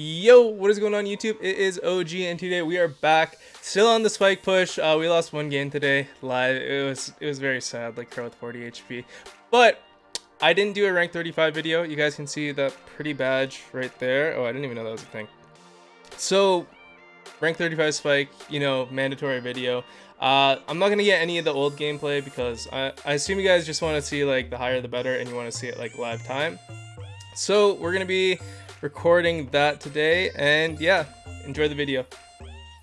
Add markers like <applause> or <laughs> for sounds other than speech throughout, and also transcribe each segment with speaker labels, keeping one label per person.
Speaker 1: Yo, what is going on YouTube? It is OG and today we are back still on the spike push. Uh, we lost one game today live. It was it was very sad like with 40 HP. But I didn't do a rank 35 video. You guys can see that pretty badge right there. Oh, I didn't even know that was a thing. So rank 35 spike, you know, mandatory video. Uh, I'm not to get any of the old gameplay because I, I assume you guys just want to see like the higher the better and you want to see it like live time. So we're to be recording that today and yeah enjoy the video.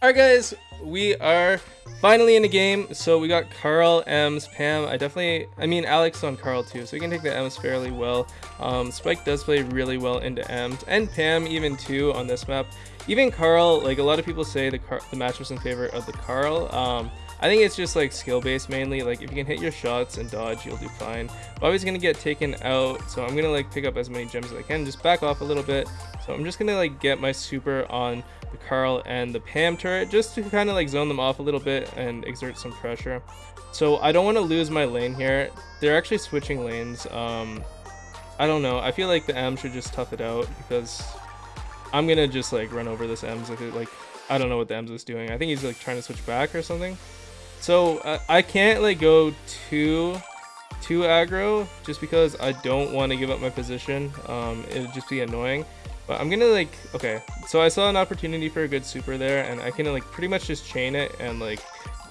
Speaker 1: All right guys we are finally in the game. So we got carl Emz pam. I definitely i mean alex on carl too so we can take the Emz fairly well. Um, spike does play really well into Emz and pam even too on this map. Even carl like a lot of people say the car the match was in favor of the carl. Um, I think it's just like skill based mainly. Like if you can hit your shots and dodge, you'll do fine. Bobby's gonna get taken out, so I'm gonna like pick up as many gems as I can. Just back off a little bit. So I'm just gonna like get my super on the Carl and the Pam turret just to kind of like zone them off a little bit and exert some pressure. So I don't want to lose my lane here. They're actually switching lanes. Um, I don't know. I feel like the M should just tough it out because I'm gonna just like run over this M's it like I don't know what the Emz is doing. I think he's like trying to switch back or something. So uh, I can't like go too too aggro just because I don't want to give up my position. Um, it'd just be annoying. But I'm gonna like okay. So I saw an opportunity for a good super there, and I can like pretty much just chain it and like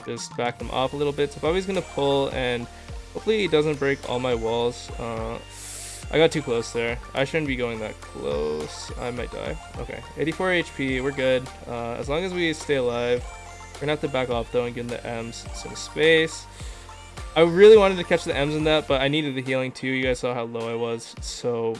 Speaker 1: just back them off a little bit. So Bobby's gonna pull and hopefully he doesn't break all my walls. Uh, I got too close there. I shouldn't be going that close. I might die. Okay, 84 HP. We're good. Uh, as long as we stay alive. Gonna have to back off though and give the Emz some space. I really wanted to catch the Emz in that, but I needed the healing too. You guys saw how low I was. So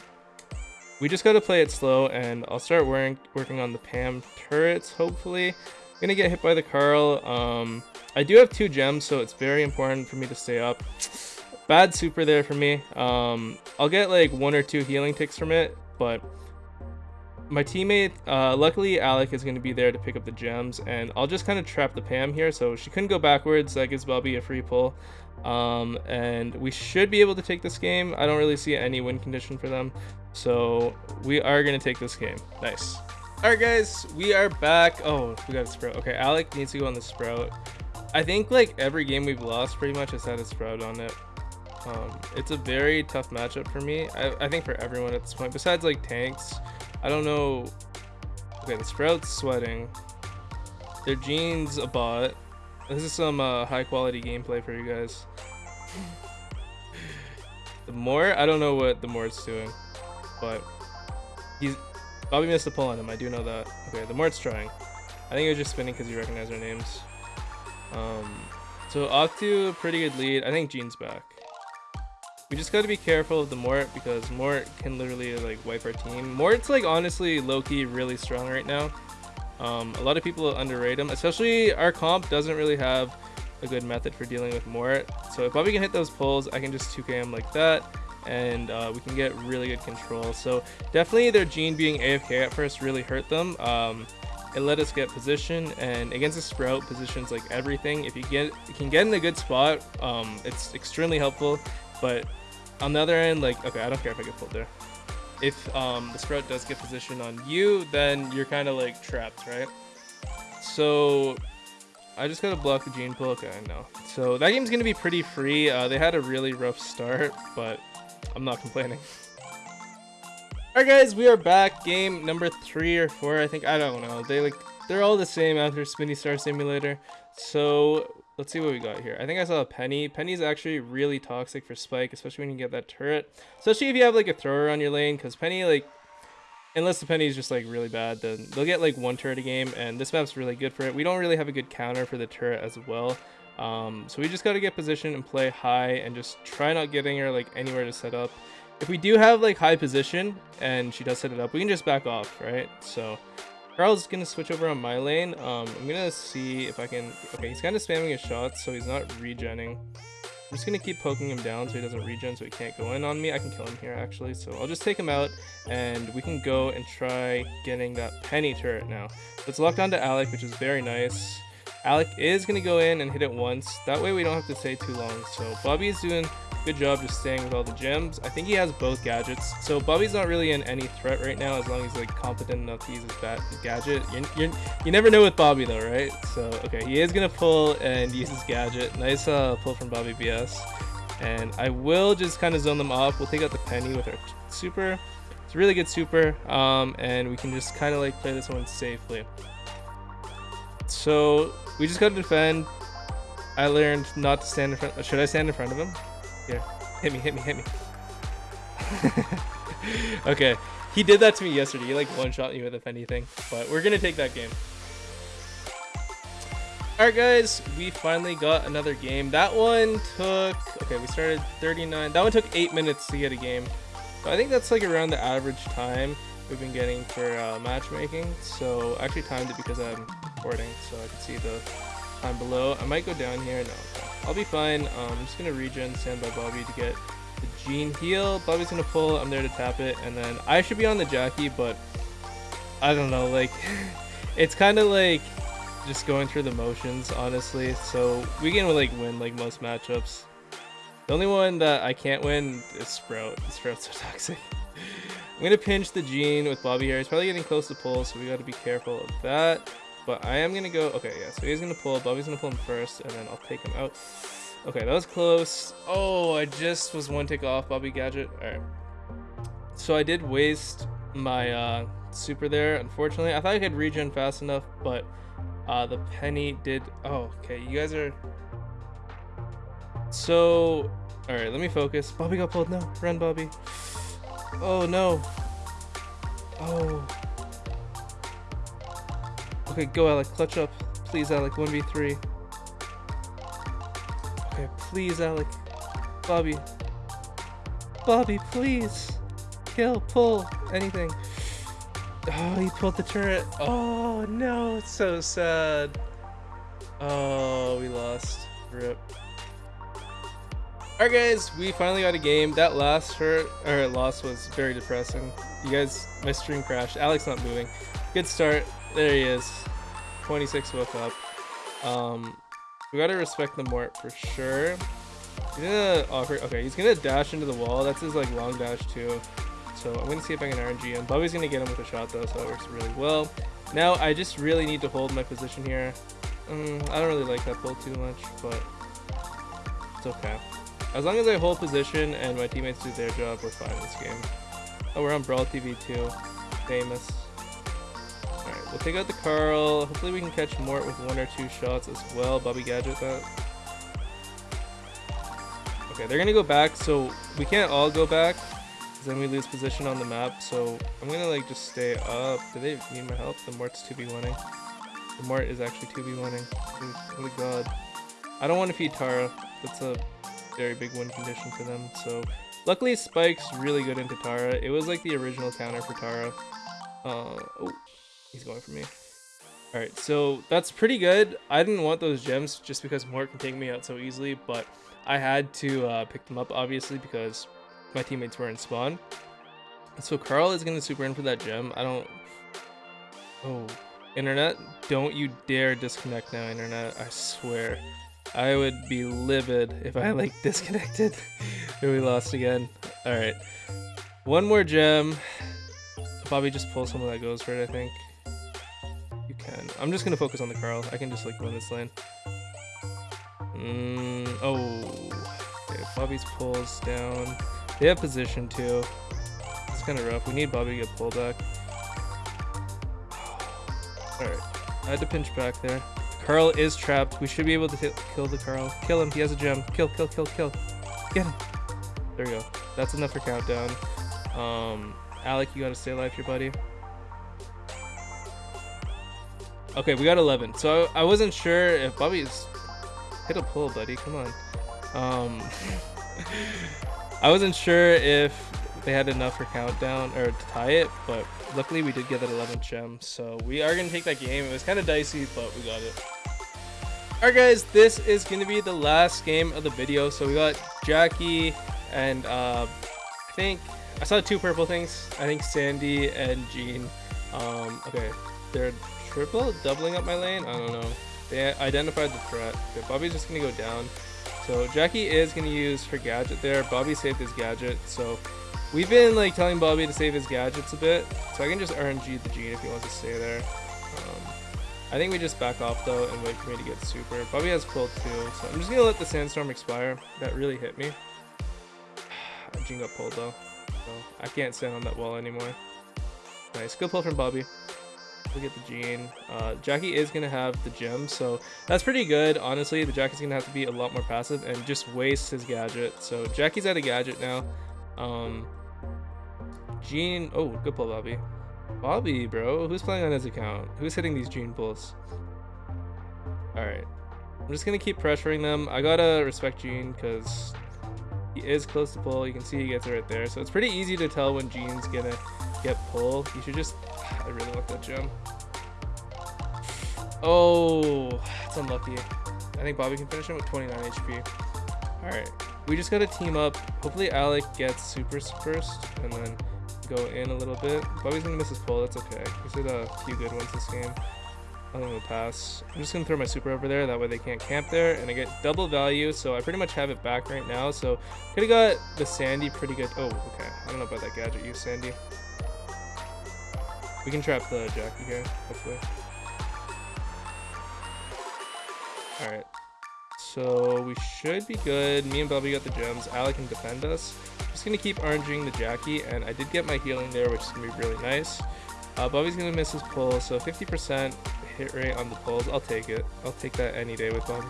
Speaker 1: we just gotta play it slow and I'll start wearing, working on the Pam turrets, hopefully. I'm gonna get hit by the Carl. Um, I do have two gems, so it's very important for me to stay up. Bad super there for me. Um, I'll get like one or two healing ticks from it, but my teammate, uh, luckily Alec is going to be there to pick up the gems, and I'll just kind of trap the Pam here, so she couldn't go backwards, that gives Bobby a free pull, um, and we should be able to take this game. I don't really see any win condition for them, so we are going to take this game. Nice. Alright guys, we are back. Oh, we got a Sprout. Okay, Alec needs to go on the Sprout. I think like every game we've lost pretty much has had a Sprout on it. Um, it's a very tough matchup for me. I, I think for everyone at this point, besides like tanks. I don't know. Okay, the Sprout's sweating. Their Gene's a bot. This is some uh, high quality gameplay for you guys. the more I don't know what the Mort's doing, but he's Bobby missed a pull on him. I do know that. Okay, the Mort's trying. I think he was just spinning because he recognized our names. Um, so Octu, pretty good lead. I think Gene's back. We just gotta be careful of the Mort because Mort can literally like wipe our team. Mort's like honestly low-key really strong right now. Um, a lot of people underrate him, especially our comp doesn't really have a good method for dealing with Mort. So if Bobby can hit those pulls, I can just 2k him like that and uh, we can get really good control. So definitely their Gene being AFK at first really hurt them. Um, it let us get position and against a sprout positions like everything if you get you can get in a good spot um, it's extremely helpful but on the other end, like, okay, I don't care if I get pulled there. If um, the sprout does get positioned on you, then you're kind of like trapped, right? So I just gotta block the Gene pull. Okay, I know. So that game's gonna be pretty free. Uh, they had a really rough start, but I'm not complaining. <laughs> Alright guys, we are back. Game number three or four, I think. I don't know. They like they're all the same after Spinny Star Simulator. So let's see what we got here. I think I saw a Penny. Penny's actually really toxic for Spike, especially when you get that turret. Especially if you have like a thrower on your lane, because Penny like, unless the Penny's just like really bad, then they'll get like one turret a game, and this map's really good for it. We don't really have a good counter for the turret as well. Um, so we just got to get position and play high and just try not getting her like anywhere to set up. If we do have like high position and she does set it up, we can just back off, right? So Carl's gonna switch over on my lane. Um, I'm gonna see if I can... Okay, he's kind of spamming his shots, so he's not regenning. I'm just gonna keep poking him down so he doesn't regen, so he can't go in on me. I can kill him here, actually. So I'll just take him out, and we can go and try getting that Penny turret now. It's locked onto Alec, which is very nice. Alec is gonna go in and hit it once. That way we don't have to stay too long. So Bobby is doing good job just staying with all the gems. I think he has both gadgets. So Bobby's not really in any threat right now as long as he's like competent enough to use his bat gadget. You're, you're, you never know with Bobby though, right? So, okay, he is to pull and use his gadget. Nice uh, pull from Bobby BS. And I will just kind of zone them off. We'll take out the penny with our super. It's a really good super. Um, and we can just kind of like play this one safely. So we just got to defend. I learned not to stand in front. Should I stand in front of him? Here, hit me, hit me, hit me. <laughs> okay, he did that to me yesterday. He like one shot me with if anything, but we're gonna take that game. Alright guys, we finally got another game. That one took, okay, we started 39. That one took 8 minutes to get a game. So I think that's like around the average time we've been getting for uh, matchmaking. So I actually timed it because I'm recording, so I can see the time below. I might go down here. No. I'll be fine. Um, I'm just going to regen stand by Bobby to get the Gene heal. Bobby's going to pull. I'm there to tap it. And then I should be on the Jacky, but I don't know. Like, <laughs> it's kind of like just going through the motions, honestly. So we can like win like most matchups. The only one that I can't win is Sprout. Sprout's so <laughs> toxic. I'm gonna pinch the Gene with Bobby here. He's probably getting close to pull, so we gotta be careful of that. But I am gonna go. Okay, yeah. So he's gonna pull. Bobby's gonna pull him first, and then I'll take him out. Okay, that was close. Oh, I just was one tick off Bobby Gadget. All right. So I did waste my uh, super there. Unfortunately, I thought I could regen fast enough, but uh, the penny did. Oh, okay. You guys are. So, all right. Let me focus. Bobby got pulled. No, run, Bobby. Oh no. Oh. Okay, go Alec. Clutch up. Please, Alec. 1v3. Okay, please, Alec. Bobby. Bobby, please. Kill, pull, anything. Oh, he pulled the turret. Oh, no. It's so sad. Oh, we lost. Rip. Alright guys, we finally got a game. That last hurt or loss was very depressing. You guys, my stream crashed. Alex not moving. Good start. There he is. 26 woke up. Um, we gotta respect the Mort for sure. He's gonna offer. Okay, he's gonna dash into the wall. That's his like long dash too. So I'm gonna see if I can RNG him. Bobby's gonna get him with a shot though, so that works really well. Now I just really need to hold my position here. Um, I don't really like that pull too much, but it's okay. As long as I hold position and my teammates do their job, we're fine in this game. Oh, we're on Brawl TV too. Famous. We'll take out the Carl. Hopefully we can catch Mort with one or two shots as well. Bobby Gadget that. Okay, they're gonna go back, so we can't all go back. Then we lose position on the map, so I'm gonna like just stay up. Do they need my help? The Mort's 2v winning. The Mort is actually 2v winning. Oh my god. I don't want to feed Tara. That's a very big win condition for them. So luckily Spike's really good into Tara. It was like the original counter for Tara. Uh, oh, he's going for me. Alright, so that's pretty good. I didn't want those gems just because Mort can take me out so easily, but I had to uh, pick them up obviously because my teammates were in spawn. So Carl is going to super in for that gem. I don't... Oh, internet, don't you dare disconnect now, internet. I swear. I would be livid if I like <laughs> disconnected <laughs> and we lost again. Alright. One more gem. Bobby just pull someone that goes for it, I think. I'm just gonna focus on the Carl. I can just like win this lane. Mm, oh. Okay, Bobby's pulls down. They have position too. It's kind of rough. We need Bobby to get pulled back. Alright. I had to pinch back there. Carl is trapped. We should be able to kill the Carl. Kill him. He has a gem. Kill, kill, kill, kill. Get him. There we go. That's enough for countdown. Um, Alec, you gotta stay alive here, buddy. Okay, we got 11. So I wasn't sure if Bobby's hit a pull, buddy. Come on. Um, <laughs> I wasn't sure if they had enough for countdown or to tie it, but luckily we did get that 11 gem. So we are gonna take that game. It was kind of dicey, but we got it. Alright guys, this is going to be the last game of the video. So we got Jacky and uh, I think, I saw two purple things. I think Sandy and Gene. Um, okay, they're triple doubling up my lane? I don't know. They identified the threat. Okay, Bobby's just to go down. So Jacky is to use her gadget there. Bobby saved his gadget. So we've been like telling Bobby to save his gadgets a bit. So I can just RNG the Gene if he wants to stay there. Um, I think we just back off though and wait for me to get super. Bobby has pulled too. So I'm just to let the sandstorm expire. That really hit me. <sighs> Gene got pulled though. So I can't stand on that wall anymore. Nice. Good pull from Bobby. Look at the Gene. Uh, Jacky is going to have the gem, so that's pretty good. Honestly, the Jacky's going to have to be a lot more passive and just waste his gadget. So Jacky's at a gadget now. Um, Gene... Oh, good pull, Bobby. Bobby, bro. Who's playing on his account? Who's hitting these Gene pulls? Alright. I'm just going to keep pressuring them. I got to respect Gene because he is close to pull. You can see he gets it right there. So it's pretty easy to tell when Gene's going to get pull. You should just... I really want that gem. Oh, it's unlucky. I think Bobby can finish him with 29 HP. Alright, we just gotta team up. Hopefully Alec gets supers first, and then go in a little bit. Bobby's gonna miss his pull, that's okay. He's hit a few good ones this game. I'm gonna pass. I'm just gonna throw my super over there, that way they can't camp there, and I get double value, so I pretty much have it back right now. So could've got the Sandy pretty good. Oh, okay. I don't know about that gadget use, Sandy. We can trap the Jacky here, hopefully. Alright. So we should be good. Me and Bobby got the gems. Alec can defend us. Just gonna keep RNGing the Jacky, and I did get my healing there, which is gonna be really nice. Uh, Bobby's gonna miss his pull, so 50% hit rate on the pulls. I'll take it. I'll take that any day with Bobby.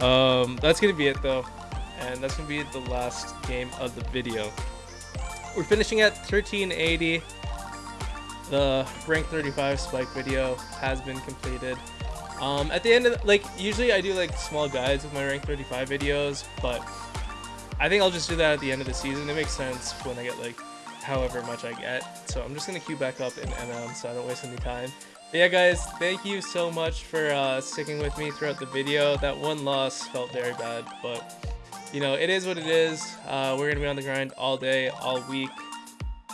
Speaker 1: <laughs> um, that's gonna be it though, and that's gonna be the last game of the video. We're finishing at 1380. The rank 35 spike video has been completed. Um, at the end of, like, usually I do like small guides with my rank 35 videos, but I think I'll just do that at the end of the season. It makes sense when I get like however much I get. So I'm just going to queue back up in MM so I don't waste any time. But yeah, guys, thank you so much for uh, sticking with me throughout the video. That one loss felt very bad, but you know, it is what it is. Uh, we're going to be on the grind all day, all week,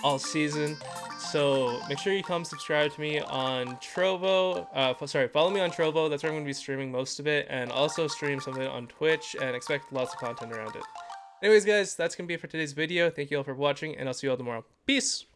Speaker 1: all season. So make sure you come subscribe to me on Trovo. Uh, sorry, follow me on Trovo. That's where I'm going to be streaming most of it. And also stream something on Twitch and expect lots of content around it. Anyways, guys, that's going to be it for today's video. Thank you all for watching, and I'll see you all tomorrow. Peace!